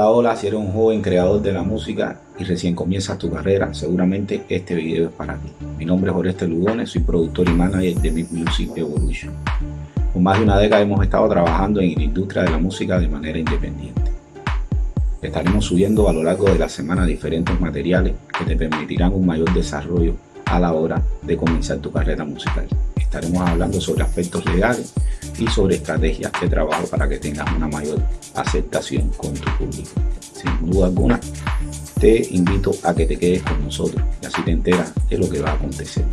Hola, hola, si eres un joven creador de la música y recién comienzas tu carrera, seguramente este video es para ti. Mi nombre es Oreste Lugones, soy productor y manager de Big Music Evolution. Por más de una década hemos estado trabajando en la industria de la música de manera independiente. Estaremos subiendo a lo largo de la semana diferentes materiales que te permitirán un mayor desarrollo a la hora de comenzar tu carrera musical. Estaremos hablando sobre aspectos legales y sobre estrategias de trabajo para que tengas una mayor aceptación con tu público. Sin duda alguna, te invito a que te quedes con nosotros y así te enteras de lo que va a acontecer.